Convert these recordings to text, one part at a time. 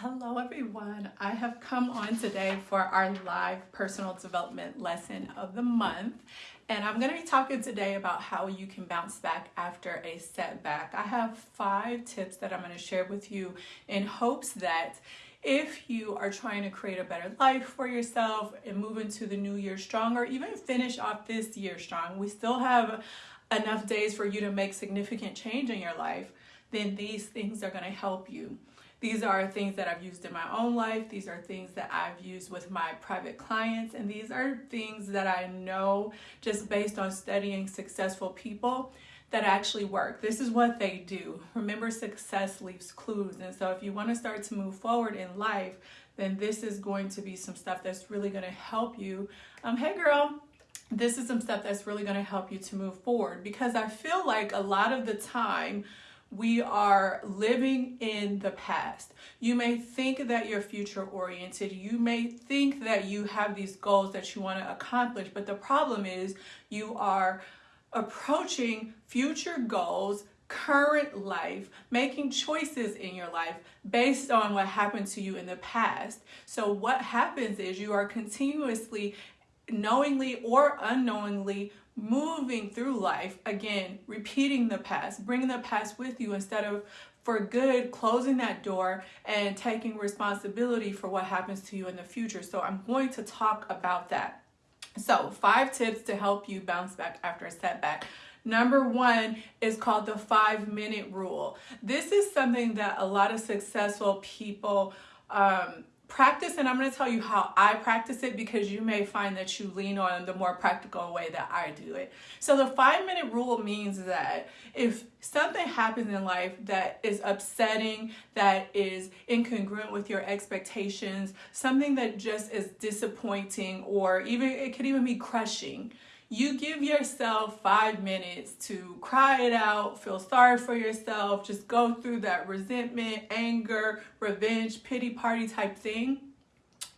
Hello everyone. I have come on today for our live personal development lesson of the month. And I'm going to be talking today about how you can bounce back after a setback. I have five tips that I'm going to share with you in hopes that if you are trying to create a better life for yourself and move into the new year strong or even finish off this year strong, we still have enough days for you to make significant change in your life, then these things are going to help you. These are things that I've used in my own life. These are things that I've used with my private clients. And these are things that I know just based on studying successful people that actually work. This is what they do. Remember, success leaves clues. And so if you want to start to move forward in life, then this is going to be some stuff that's really going to help you. Um, hey girl, this is some stuff that's really going to help you to move forward because I feel like a lot of the time we are living in the past. You may think that you're future oriented. You may think that you have these goals that you want to accomplish, but the problem is you are approaching future goals current life, making choices in your life based on what happened to you in the past. So what happens is you are continuously knowingly or unknowingly moving through life, again, repeating the past, bringing the past with you instead of for good, closing that door and taking responsibility for what happens to you in the future. So I'm going to talk about that. So five tips to help you bounce back after a setback. Number one is called the five minute rule. This is something that a lot of successful people um, practice and I'm going to tell you how I practice it because you may find that you lean on the more practical way that I do it. So the five minute rule means that if something happens in life that is upsetting, that is incongruent with your expectations, something that just is disappointing or even it could even be crushing, you give yourself five minutes to cry it out, feel sorry for yourself, just go through that resentment, anger, revenge, pity party type thing.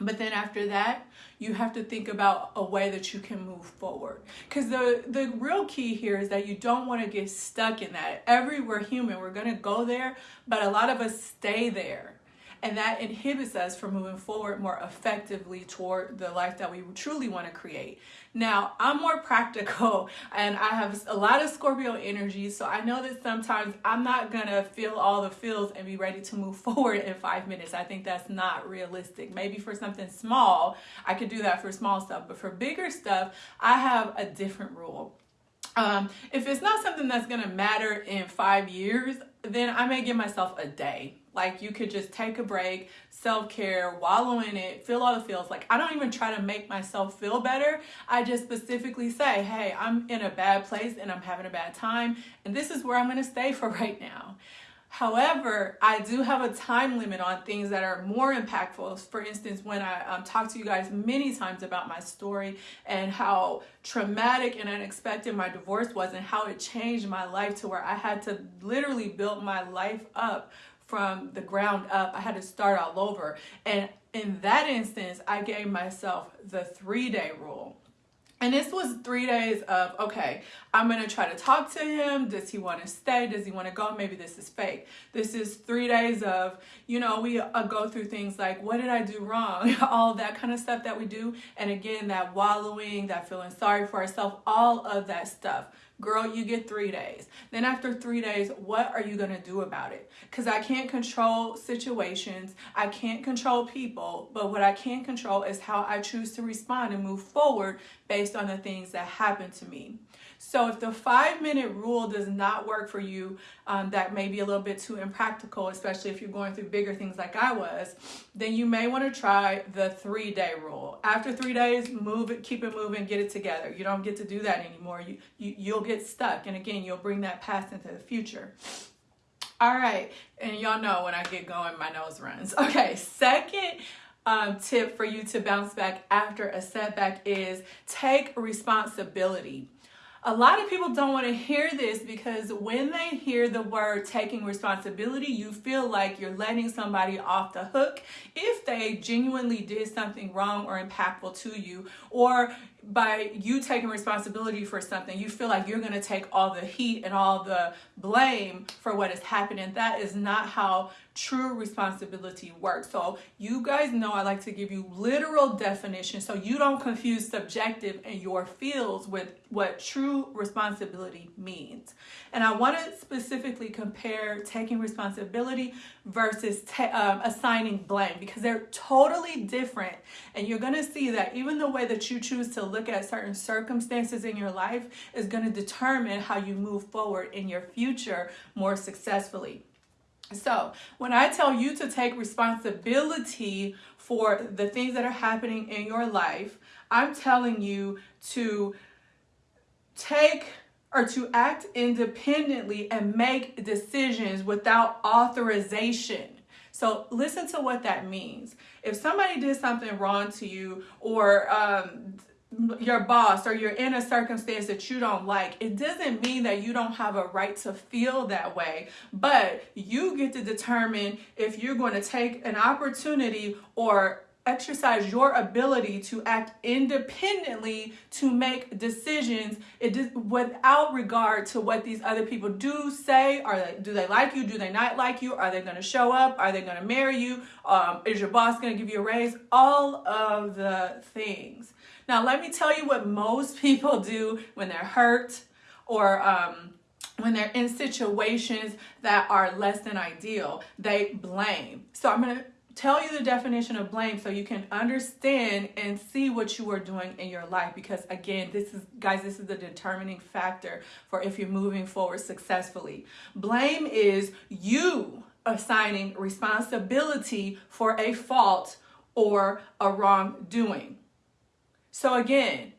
But then after that, you have to think about a way that you can move forward. Because the, the real key here is that you don't want to get stuck in that. Every, we're human, we're going to go there, but a lot of us stay there and that inhibits us from moving forward more effectively toward the life that we truly want to create. Now, I'm more practical and I have a lot of Scorpio energy, so I know that sometimes I'm not gonna feel all the feels and be ready to move forward in five minutes. I think that's not realistic. Maybe for something small, I could do that for small stuff, but for bigger stuff, I have a different rule. Um, if it's not something that's gonna matter in five years, then I may give myself a day like you could just take a break, self-care, wallow in it, feel all the feels. Like I don't even try to make myself feel better. I just specifically say, hey, I'm in a bad place and I'm having a bad time. And this is where I'm going to stay for right now. However, I do have a time limit on things that are more impactful. For instance, when I um, talked to you guys many times about my story and how traumatic and unexpected my divorce was and how it changed my life to where I had to literally build my life up from the ground up. I had to start all over. And in that instance, I gave myself the three day rule. And this was three days of, okay, I'm going to try to talk to him. Does he want to stay? Does he want to go? Maybe this is fake. This is three days of, you know, we uh, go through things like, what did I do wrong? all that kind of stuff that we do. And again, that wallowing, that feeling sorry for ourselves, all of that stuff girl, you get three days. Then after three days, what are you going to do about it? Because I can't control situations. I can't control people. But what I can control is how I choose to respond and move forward based on the things that happen to me. So if the five minute rule does not work for you, um, that may be a little bit too impractical, especially if you're going through bigger things like I was, then you may want to try the three day rule. After three days, move it, keep it moving, get it together. You don't get to do that anymore. You, you, you'll get stuck. And again, you'll bring that past into the future. All right, and y'all know when I get going, my nose runs. Okay, second um, tip for you to bounce back after a setback is take responsibility. A lot of people don't want to hear this because when they hear the word taking responsibility, you feel like you're letting somebody off the hook if they genuinely did something wrong or impactful to you, or by you taking responsibility for something, you feel like you're going to take all the heat and all the blame for what is happening. That is not how true responsibility works. So you guys know I like to give you literal definitions so you don't confuse subjective and your feels with what true responsibility means. And I want to specifically compare taking responsibility versus um, assigning blame because they're totally different. And you're going to see that even the way that you choose to look at certain circumstances in your life is going to determine how you move forward in your future more successfully. So, when I tell you to take responsibility for the things that are happening in your life, I'm telling you to take or to act independently and make decisions without authorization. So, listen to what that means. If somebody did something wrong to you, or um, your boss or you're in a circumstance that you don't like, it doesn't mean that you don't have a right to feel that way. But you get to determine if you're going to take an opportunity or exercise your ability to act independently to make decisions it without regard to what these other people do say are they do they like you do they not like you are they going to show up are they going to marry you um, is your boss going to give you a raise all of the things now, let me tell you what most people do when they're hurt or um, when they're in situations that are less than ideal. They blame. So, I'm going to tell you the definition of blame so you can understand and see what you are doing in your life because again this is guys this is the determining factor for if you're moving forward successfully. Blame is you assigning responsibility for a fault or a wrongdoing. So again,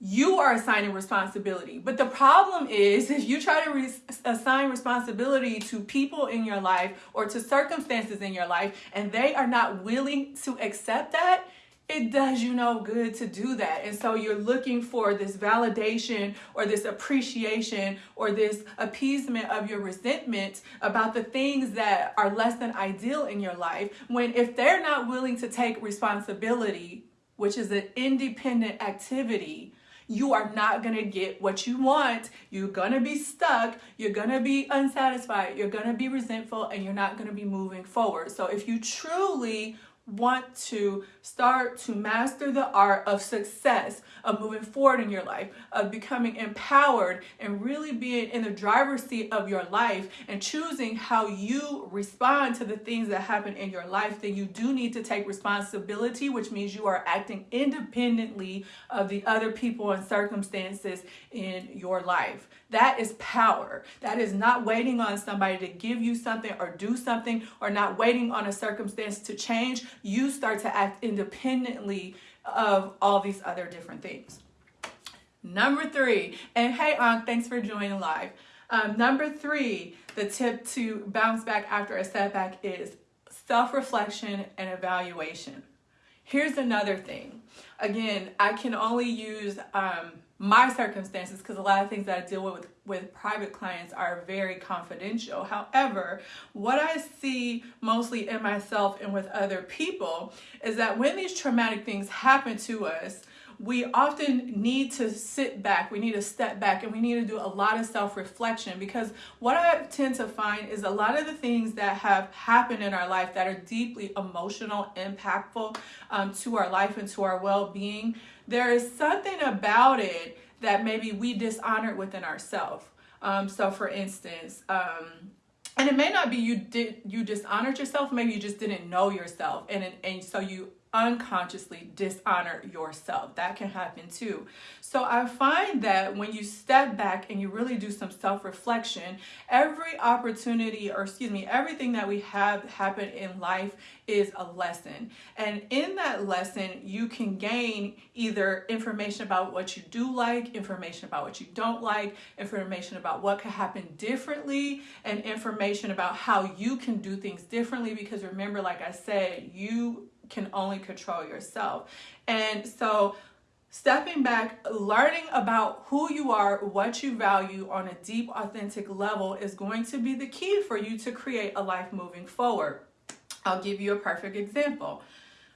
you are assigning responsibility. But the problem is if you try to re- assign responsibility to people in your life or to circumstances in your life and they are not willing to accept that, it does you no good to do that. And so you're looking for this validation or this appreciation or this appeasement of your resentment about the things that are less than ideal in your life. When if they're not willing to take responsibility which is an independent activity, you are not going to get what you want. You're going to be stuck. You're going to be unsatisfied. You're going to be resentful and you're not going to be moving forward. So, if you truly want to start to master the art of success, of moving forward in your life, of becoming empowered and really being in the driver's seat of your life and choosing how you respond to the things that happen in your life, then you do need to take responsibility, which means you are acting independently of the other people and circumstances in your life. That is power. That is not waiting on somebody to give you something or do something or not waiting on a circumstance to change. You start to act independently of all these other different things. Number three, and hey, Aunt, thanks for joining live. Um, number three, the tip to bounce back after a setback is self reflection and evaluation. Here's another thing. Again, I can only use um, my circumstances because a lot of things that I deal with with private clients are very confidential. However, what I see mostly in myself and with other people is that when these traumatic things happen to us, we often need to sit back, we need to step back, and we need to do a lot of self reflection because what I tend to find is a lot of the things that have happened in our life that are deeply emotional, impactful um, to our life and to our well being there is something about it that maybe we dishonored within ourselves. Um, so, for instance, um, and it may not be you did you dishonored yourself. Maybe you just didn't know yourself, and and so you unconsciously dishonor yourself. That can happen too. So I find that when you step back and you really do some self reflection, every opportunity, or excuse me, everything that we have happen in life is a lesson. And in that lesson, you can gain either information about what you do like, information about what you don't like, information about what could happen differently, and information about how you can do things differently. Because remember, like I said, you can only control yourself. And so, stepping back, learning about who you are, what you value on a deep, authentic level is going to be the key for you to create a life moving forward. I'll give you a perfect example.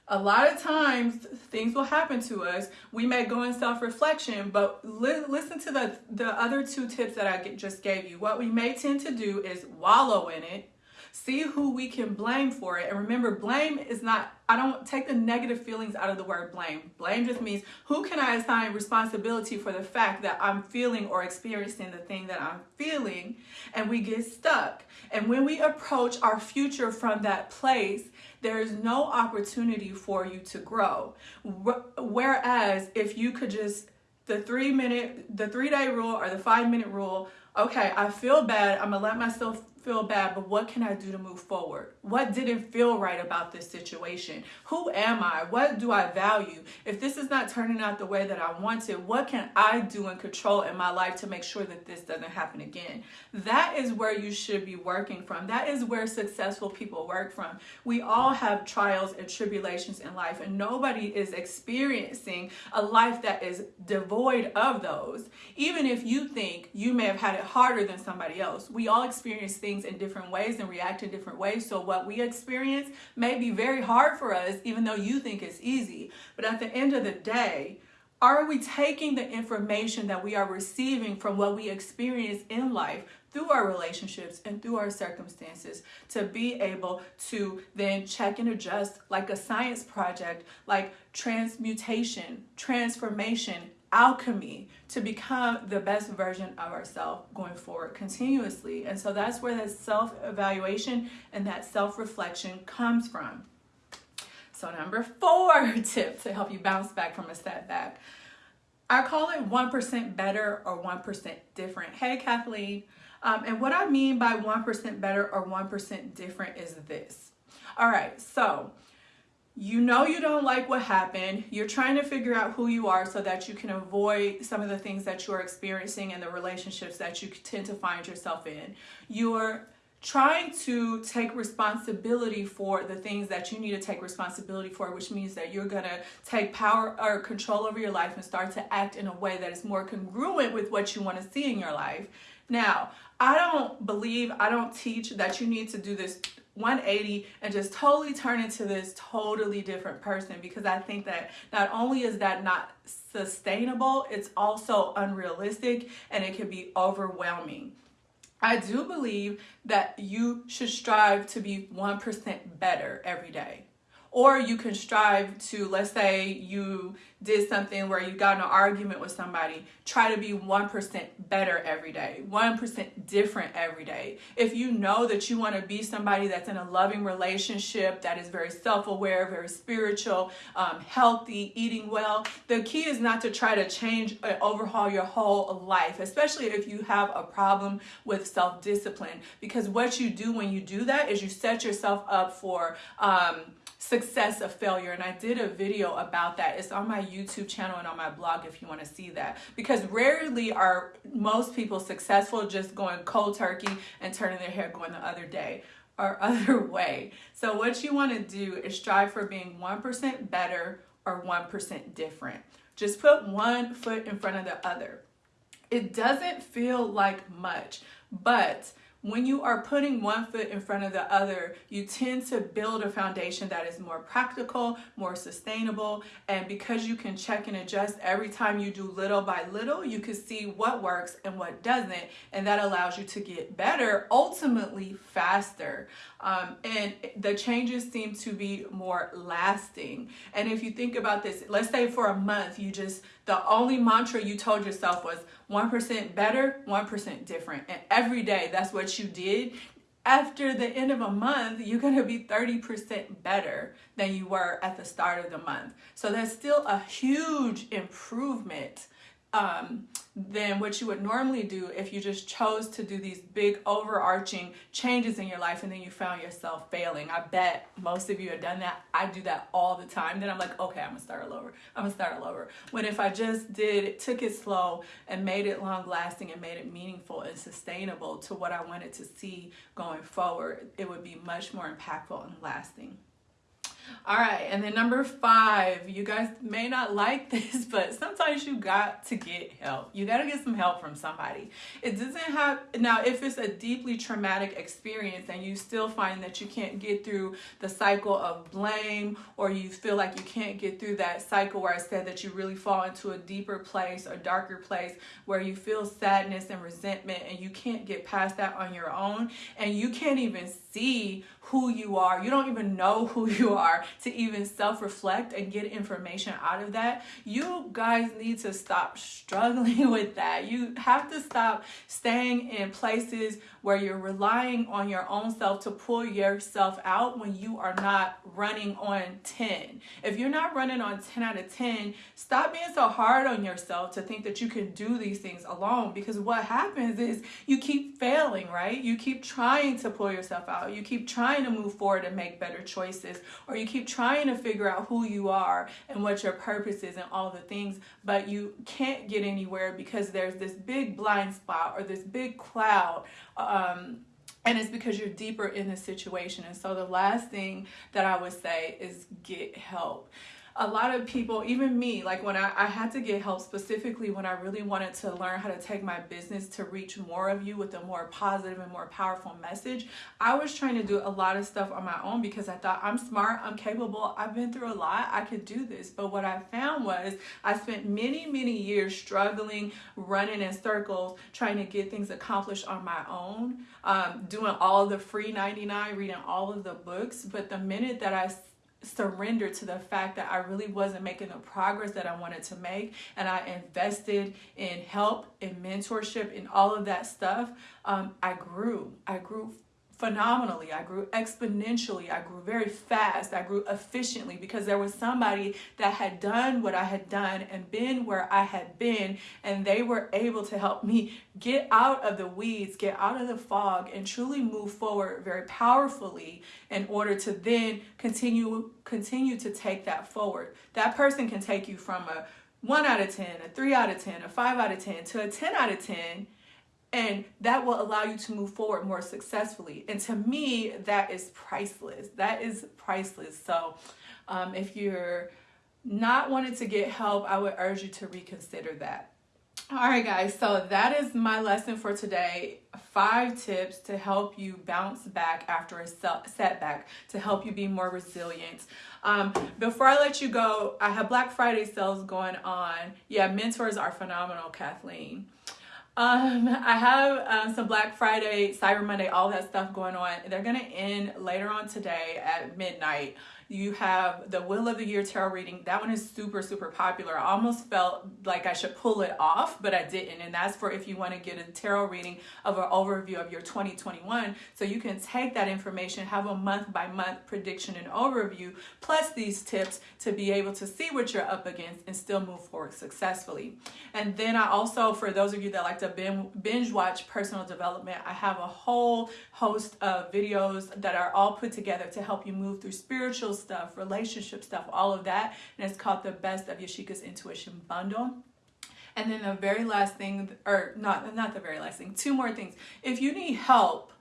a lot of times things will happen to us we may go in self-reflection but li listen to the the other two tips that i just gave you what we may tend to do is wallow in it see who we can blame for it. And remember blame is not i don't take the negative feelings out of the word blame. Blame just means who can i assign responsibility for the fact that i'm feeling or experiencing the thing that i'm feeling? And we get stuck. And when we approach our future from that place there is no opportunity for you to grow. Whereas if you could just the three minute the three day rule or the five minute rule okay i feel bad i'm gonna let myself feel bad, but what can I do to move forward? What didn't feel right about this situation? Who am I? What do I value? If this is not turning out the way that I want it, what can I do and control in my life to make sure that this doesn't happen again? That is where you should be working from. That is where successful people work from. We all have trials and tribulations in life, and nobody is experiencing a life that is devoid of those. Even if you think you may have had it harder than somebody else, we all experience things things in different ways and react in different ways. So what we experience may be very hard for us, even though you think it's easy. But at the end of the day, are we taking the information that we are receiving from what we experience in life through our relationships and through our circumstances to be able to then check and adjust like a science project, like transmutation, transformation, alchemy to become the best version of ourselves going forward continuously. And so that's where that self-evaluation and that self-reflection comes from. So number four tip to help you bounce back from a setback. I call it 1% better or 1% different. Hey, Kathleen. Um, and what I mean by 1% better or 1% different is this. All right, so you know you don't like what happened. You're trying to figure out who you are so that you can avoid some of the things that you're experiencing and the relationships that you tend to find yourself in. You're trying to take responsibility for the things that you need to take responsibility for, which means that you're going to take power or control over your life and start to act in a way that is more congruent with what you want to see in your life. Now, I don't believe, I don't teach that you need to do this 180 and just totally turn into this totally different person because I think that not only is that not sustainable, it's also unrealistic and it can be overwhelming. I do believe that you should strive to be 1% better every day. Or you can strive to, let's say you did something where you got an argument with somebody, try to be 1% better every day, 1% different every day. If you know that you want to be somebody that's in a loving relationship, that is very self-aware, very spiritual, um, healthy, eating well, the key is not to try to change and overhaul your whole life, especially if you have a problem with self-discipline. Because what you do when you do that is you set yourself up for um, success of failure and I did a video about that it's on my YouTube channel and on my blog if you want to see that. Because rarely are most people successful just going cold turkey and turning their hair going the other day or other way. So what you want to do is strive for being 1% better or 1% different. Just put one foot in front of the other. It doesn't feel like much but when you are putting one foot in front of the other, you tend to build a foundation that is more practical, more sustainable, and because you can check and adjust every time you do little by little, you can see what works and what doesn't, and that allows you to get better, ultimately faster. Um, and the changes seem to be more lasting. And if you think about this, let's say for a month, you just, the only mantra you told yourself was 1% better, 1% different. And every day, that's what you did. After the end of a month, you're going to be 30% better than you were at the start of the month. So that's still a huge improvement um, than what you would normally do if you just chose to do these big overarching changes in your life and then you found yourself failing. I bet most of you have done that. I do that all the time. Then I'm like, okay, I'm gonna start all over. I'm gonna start all over. When if I just did, took it slow and made it long lasting and made it meaningful and sustainable to what I wanted to see going forward, it would be much more impactful and lasting. All right, and then number five, you guys may not like this, but sometimes you got to get help. You got to get some help from somebody. It doesn't have, now, if it's a deeply traumatic experience and you still find that you can't get through the cycle of blame, or you feel like you can't get through that cycle where I said that you really fall into a deeper place, a darker place, where you feel sadness and resentment and you can't get past that on your own, and you can't even see who you are. You don't even know who you are to even self reflect and get information out of that. You guys need to stop struggling with that. You have to stop staying in places where you're relying on your own self to pull yourself out when you are not running on 10. If you're not running on 10 out of 10, stop being so hard on yourself to think that you can do these things alone because what happens is you keep failing, right? You keep trying to pull yourself out. You keep trying to move forward and make better choices, or you keep trying to figure out who you are and what your purpose is and all the things, but you can't get anywhere because there's this big blind spot or this big cloud um, and it's because you're deeper in the situation. And so the last thing that I would say is get help a lot of people, even me, like when I, I had to get help specifically when I really wanted to learn how to take my business to reach more of you with a more positive and more powerful message, I was trying to do a lot of stuff on my own because I thought I'm smart, I'm capable, I've been through a lot, I could do this. But what I found was I spent many, many years struggling, running in circles, trying to get things accomplished on my own, um, doing all the free 99, reading all of the books. But the minute that I surrender to the fact that I really wasn't making the progress that I wanted to make. And I invested in help, in mentorship, in all of that stuff. Um, I grew. I grew phenomenally. I grew exponentially. I grew very fast. I grew efficiently because there was somebody that had done what I had done and been where I had been, and they were able to help me get out of the weeds, get out of the fog, and truly move forward very powerfully in order to then continue continue to take that forward. That person can take you from a 1 out of 10, a 3 out of 10, a 5 out of 10 to a 10 out of 10 and that will allow you to move forward more successfully. And to me that is priceless. That is priceless. So um, if you're not wanting to get help i would urge you to reconsider that. All right guys. So that is my lesson for today. Five tips to help you bounce back after a setback to help you be more resilient. Um, before i let you go i have black friday sales going on. Yeah mentors are phenomenal kathleen um, I have um, some Black Friday, Cyber Monday, all that stuff going on. They're going to end later on today at midnight. You have the Wheel of the Year tarot reading. That one is super, super popular. I almost felt like I should pull it off, but I didn't. And that's for if you want to get a tarot reading of an overview of your 2021. So you can take that information, have a month by month prediction and overview, plus these tips to be able to see what you're up against and still move forward successfully. And then I also, for those of you that like to binge watch personal development, I have a whole host of videos that are all put together to help you move through spiritual stuff, relationship stuff, all of that. And it's called the Best of Yashika's Intuition Bundle. And then the very last thing, or not, not the very last thing, two more things. If you need help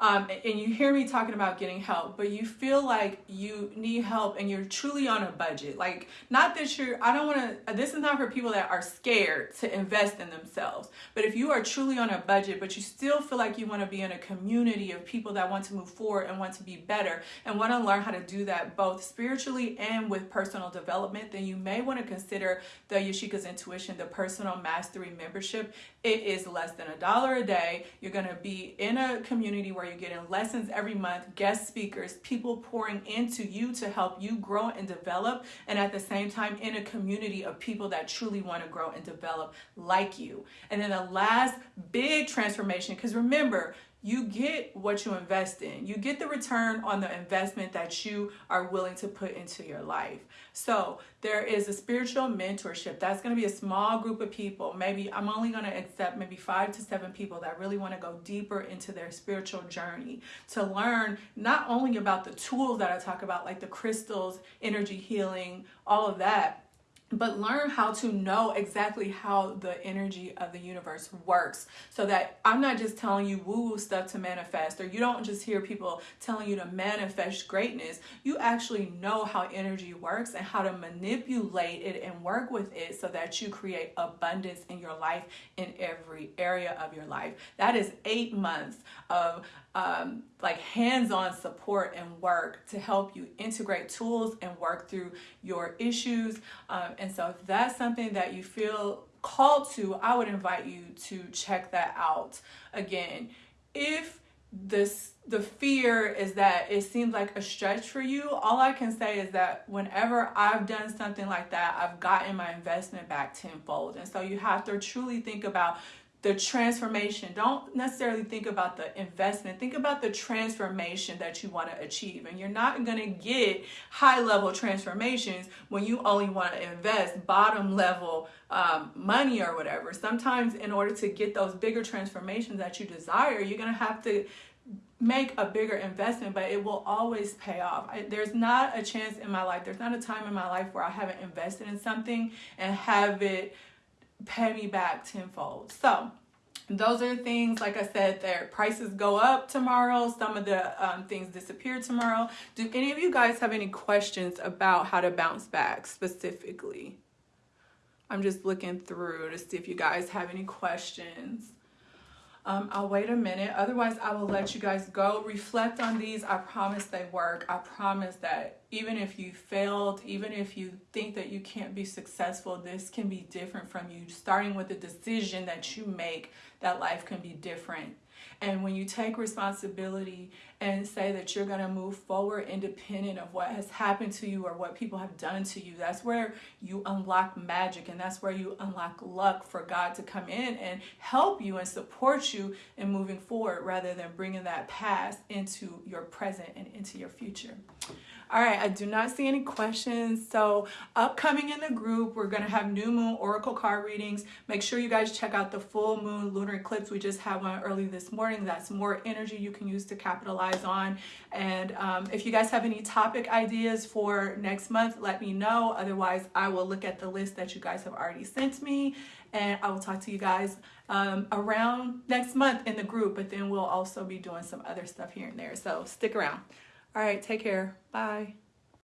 um, and you hear me talking about getting help, but you feel like you need help and you're truly on a budget. Like, not that you're, I don't want to, this is not for people that are scared to invest in themselves, but if you are truly on a budget, but you still feel like you want to be in a community of people that want to move forward and want to be better and want to learn how to do that both spiritually and with personal development, then you may want to consider the Yashika's Intuition, the Personal Mastery membership. It is less than a dollar a day. You're going to be in a community where you're getting lessons every month, guest speakers, people pouring into you to help you grow and develop, and at the same time in a community of people that truly want to grow and develop like you. And then the last big transformation, because remember, you get what you invest in. You get the return on the investment that you are willing to put into your life. So there is a spiritual mentorship. That's going to be a small group of people. Maybe I'm only going to accept maybe five to seven people that really want to go deeper into their spiritual journey to learn not only about the tools that I talk about, like the crystals, energy healing, all of that but learn how to know exactly how the energy of the universe works so that I'm not just telling you woo woo stuff to manifest, or you don't just hear people telling you to manifest greatness. You actually know how energy works and how to manipulate it and work with it so that you create abundance in your life in every area of your life. That is eight months of um, like hands-on support and work to help you integrate tools and work through your issues. Um, and so if that's something that you feel called to, I would invite you to check that out. Again, if this the fear is that it seems like a stretch for you all i can say is that whenever i've done something like that i've gotten my investment back tenfold and so you have to truly think about the transformation. Don't necessarily think about the investment. Think about the transformation that you want to achieve. And you're not going to get high level transformations when you only want to invest bottom level um, money or whatever. Sometimes, in order to get those bigger transformations that you desire, you're going to have to make a bigger investment, but it will always pay off. I, there's not a chance in my life, there's not a time in my life where I haven't invested in something and have it pay me back tenfold. So those are things, like I said, their prices go up tomorrow. Some of the um, things disappear tomorrow. Do any of you guys have any questions about how to bounce back specifically? I'm just looking through to see if you guys have any questions. Um, I'll wait a minute. Otherwise, I will let you guys go. Reflect on these. I promise they work. I promise that even if you failed, even if you think that you can't be successful, this can be different from you. Starting with the decision that you make that life can be different and when you take responsibility and say that you're going to move forward independent of what has happened to you or what people have done to you, that's where you unlock magic and that's where you unlock luck for God to come in and help you and support you in moving forward rather than bringing that past into your present and into your future. All right, I do not see any questions. So upcoming in the group, we're gonna have new moon oracle card readings. Make sure you guys check out the full moon lunar eclipse. We just had one early this morning. That's more energy you can use to capitalize on. And um, if you guys have any topic ideas for next month, let me know. Otherwise, I will look at the list that you guys have already sent me and I will talk to you guys um, around next month in the group, but then we'll also be doing some other stuff here and there. So stick around. All right, take care. Bye.